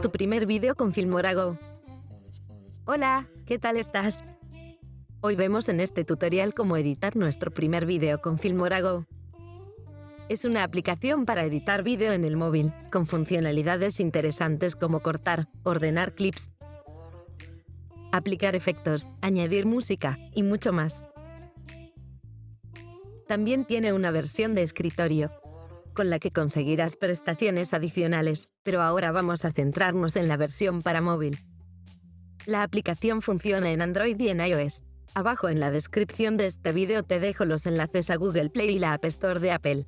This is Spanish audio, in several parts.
Tu primer vídeo con Filmora Go. Hola, ¿qué tal estás? Hoy vemos en este tutorial cómo editar nuestro primer vídeo con Filmora Go. Es una aplicación para editar vídeo en el móvil, con funcionalidades interesantes como cortar, ordenar clips, aplicar efectos, añadir música y mucho más. También tiene una versión de escritorio, con la que conseguirás prestaciones adicionales, pero ahora vamos a centrarnos en la versión para móvil. La aplicación funciona en Android y en iOS. Abajo en la descripción de este vídeo te dejo los enlaces a Google Play y la App Store de Apple.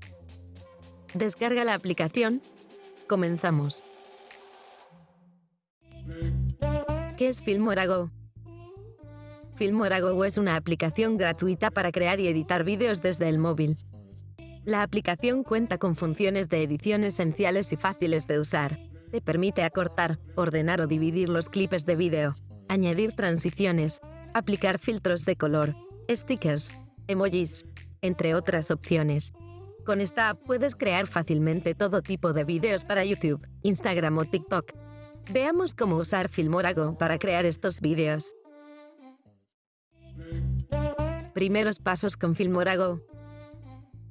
Descarga la aplicación. Comenzamos. ¿Qué es Filmora Go? Filmora Go es una aplicación gratuita para crear y editar vídeos desde el móvil. La aplicación cuenta con funciones de edición esenciales y fáciles de usar. Te permite acortar, ordenar o dividir los clips de vídeo, añadir transiciones, aplicar filtros de color, stickers, emojis, entre otras opciones. Con esta app puedes crear fácilmente todo tipo de vídeos para YouTube, Instagram o TikTok. Veamos cómo usar Filmora Go para crear estos vídeos. Primeros pasos con Filmora Go.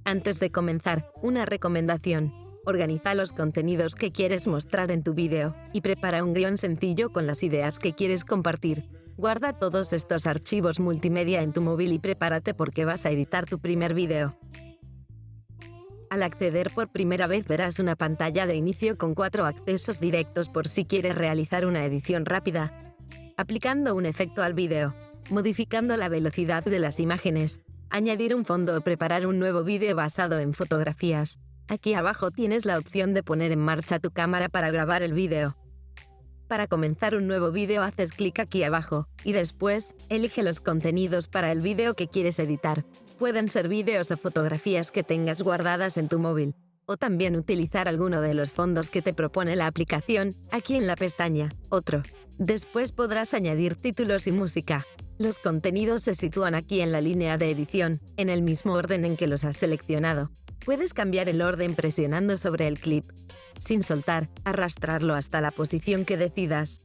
Antes de comenzar, una recomendación. Organiza los contenidos que quieres mostrar en tu vídeo y prepara un guion sencillo con las ideas que quieres compartir. Guarda todos estos archivos multimedia en tu móvil y prepárate porque vas a editar tu primer vídeo. Al acceder por primera vez verás una pantalla de inicio con cuatro accesos directos por si quieres realizar una edición rápida, aplicando un efecto al vídeo, modificando la velocidad de las imágenes, añadir un fondo o preparar un nuevo vídeo basado en fotografías. Aquí abajo tienes la opción de poner en marcha tu cámara para grabar el vídeo. Para comenzar un nuevo vídeo haces clic aquí abajo y después elige los contenidos para el vídeo que quieres editar. Pueden ser vídeos o fotografías que tengas guardadas en tu móvil, o también utilizar alguno de los fondos que te propone la aplicación aquí en la pestaña Otro. Después podrás añadir títulos y música. Los contenidos se sitúan aquí en la línea de edición, en el mismo orden en que los has seleccionado. Puedes cambiar el orden presionando sobre el clip, sin soltar, arrastrarlo hasta la posición que decidas.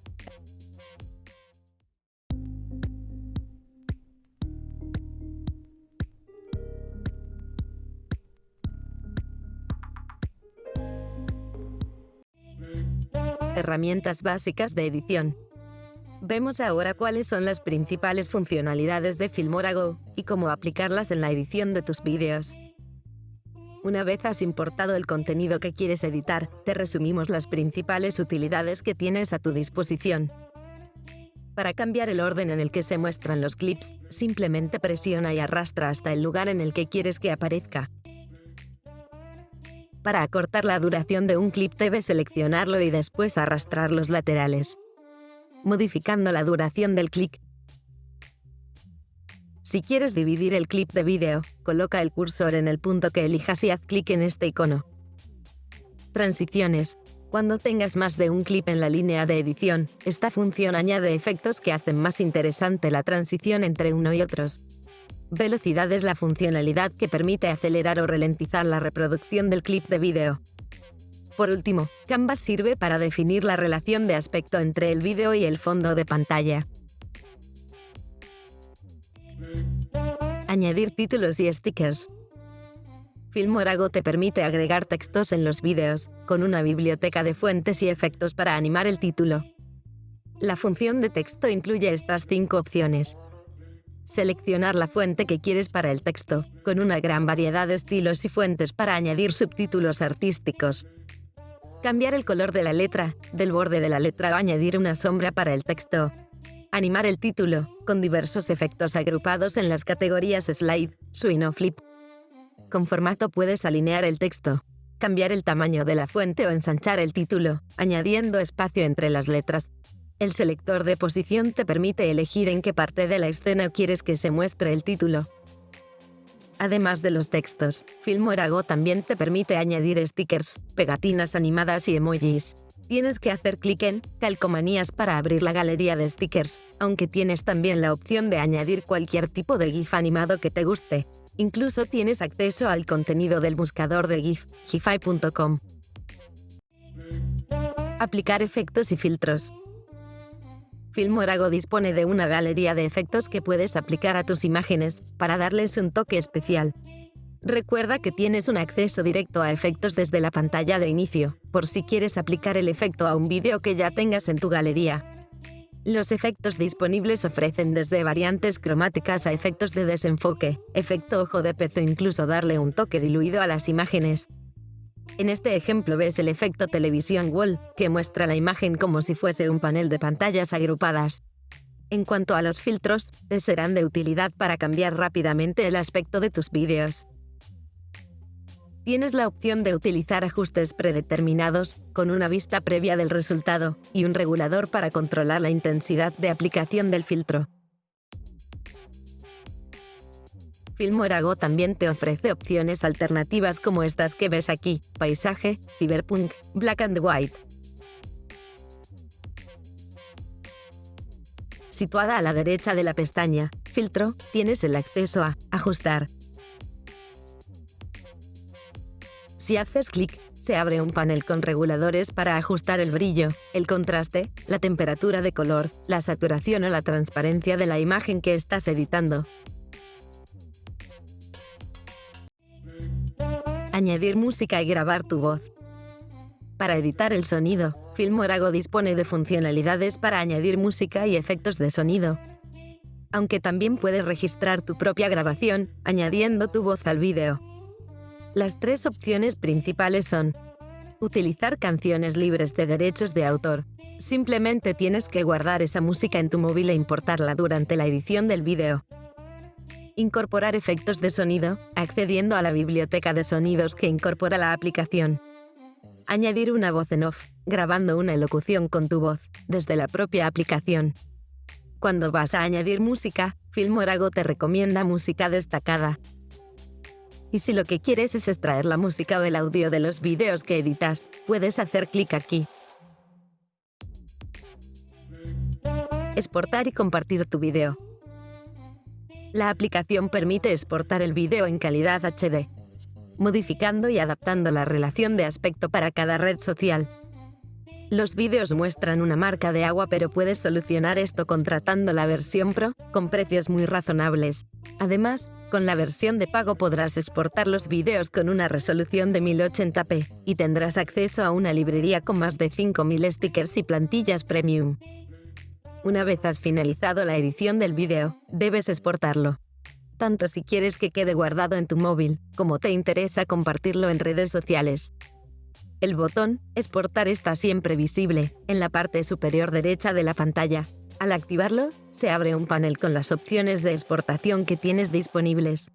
Herramientas básicas de edición. Vemos ahora cuáles son las principales funcionalidades de Filmora Go y cómo aplicarlas en la edición de tus vídeos. Una vez has importado el contenido que quieres editar, te resumimos las principales utilidades que tienes a tu disposición. Para cambiar el orden en el que se muestran los clips, simplemente presiona y arrastra hasta el lugar en el que quieres que aparezca. Para acortar la duración de un clip debes seleccionarlo y después arrastrar los laterales, modificando la duración del clic. Si quieres dividir el clip de vídeo, coloca el cursor en el punto que elijas y haz clic en este icono. Transiciones. Cuando tengas más de un clip en la línea de edición, esta función añade efectos que hacen más interesante la transición entre uno y otros. Velocidad es la funcionalidad que permite acelerar o ralentizar la reproducción del clip de vídeo. Por último, Canvas sirve para definir la relación de aspecto entre el vídeo y el fondo de pantalla. Añadir títulos y stickers. Filmorago te permite agregar textos en los vídeos, con una biblioteca de fuentes y efectos para animar el título. La función de texto incluye estas cinco opciones. Seleccionar la fuente que quieres para el texto, con una gran variedad de estilos y fuentes para añadir subtítulos artísticos. Cambiar el color de la letra, del borde de la letra o añadir una sombra para el texto. Animar el título, con diversos efectos agrupados en las categorías Slide, Swing o Flip. Con formato puedes alinear el texto, cambiar el tamaño de la fuente o ensanchar el título, añadiendo espacio entre las letras. El selector de posición te permite elegir en qué parte de la escena quieres que se muestre el título. Además de los textos, Filmora Go también te permite añadir stickers, pegatinas animadas y emojis. Tienes que hacer clic en Calcomanías para abrir la galería de stickers, aunque tienes también la opción de añadir cualquier tipo de GIF animado que te guste. Incluso tienes acceso al contenido del buscador de GIF, gify.com. Aplicar efectos y filtros. Filmorago dispone de una galería de efectos que puedes aplicar a tus imágenes para darles un toque especial. Recuerda que tienes un acceso directo a efectos desde la pantalla de inicio, por si quieres aplicar el efecto a un vídeo que ya tengas en tu galería. Los efectos disponibles ofrecen desde variantes cromáticas a efectos de desenfoque, efecto ojo de pez o incluso darle un toque diluido a las imágenes. En este ejemplo ves el efecto televisión wall, que muestra la imagen como si fuese un panel de pantallas agrupadas. En cuanto a los filtros, te serán de utilidad para cambiar rápidamente el aspecto de tus vídeos. Tienes la opción de utilizar ajustes predeterminados, con una vista previa del resultado, y un regulador para controlar la intensidad de aplicación del filtro. Filmorago también te ofrece opciones alternativas como estas que ves aquí, paisaje, cyberpunk, black and white. Situada a la derecha de la pestaña Filtro, tienes el acceso a Ajustar. Si haces clic, se abre un panel con reguladores para ajustar el brillo, el contraste, la temperatura de color, la saturación o la transparencia de la imagen que estás editando. Añadir música y grabar tu voz. Para editar el sonido, Filmorago dispone de funcionalidades para añadir música y efectos de sonido. Aunque también puedes registrar tu propia grabación, añadiendo tu voz al vídeo. Las tres opciones principales son Utilizar canciones libres de derechos de autor. Simplemente tienes que guardar esa música en tu móvil e importarla durante la edición del vídeo incorporar efectos de sonido, accediendo a la biblioteca de sonidos que incorpora la aplicación. Añadir una voz en off, grabando una elocución con tu voz, desde la propia aplicación. Cuando vas a añadir música, Filmorago te recomienda música destacada. Y si lo que quieres es extraer la música o el audio de los vídeos que editas, puedes hacer clic aquí. Exportar y compartir tu vídeo. La aplicación permite exportar el vídeo en calidad HD, modificando y adaptando la relación de aspecto para cada red social. Los vídeos muestran una marca de agua pero puedes solucionar esto contratando la versión Pro con precios muy razonables. Además, con la versión de pago podrás exportar los vídeos con una resolución de 1080p y tendrás acceso a una librería con más de 5.000 stickers y plantillas premium. Una vez has finalizado la edición del vídeo, debes exportarlo. Tanto si quieres que quede guardado en tu móvil, como te interesa compartirlo en redes sociales. El botón Exportar está siempre visible, en la parte superior derecha de la pantalla. Al activarlo, se abre un panel con las opciones de exportación que tienes disponibles.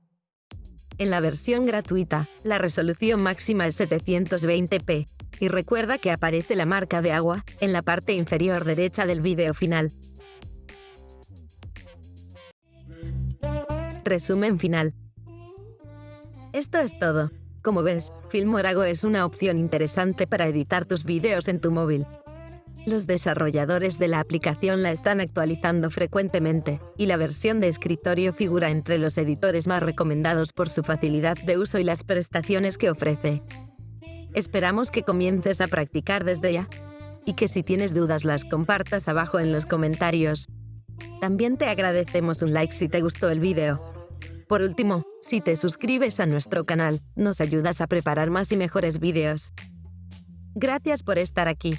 En la versión gratuita, la resolución máxima es 720p, y recuerda que aparece la marca de agua en la parte inferior derecha del vídeo final. Resumen final. Esto es todo. Como ves, Filmorago es una opción interesante para editar tus vídeos en tu móvil. Los desarrolladores de la aplicación la están actualizando frecuentemente, y la versión de escritorio figura entre los editores más recomendados por su facilidad de uso y las prestaciones que ofrece. Esperamos que comiences a practicar desde ya y que si tienes dudas las compartas abajo en los comentarios. También te agradecemos un like si te gustó el vídeo. Por último, si te suscribes a nuestro canal, nos ayudas a preparar más y mejores vídeos. Gracias por estar aquí.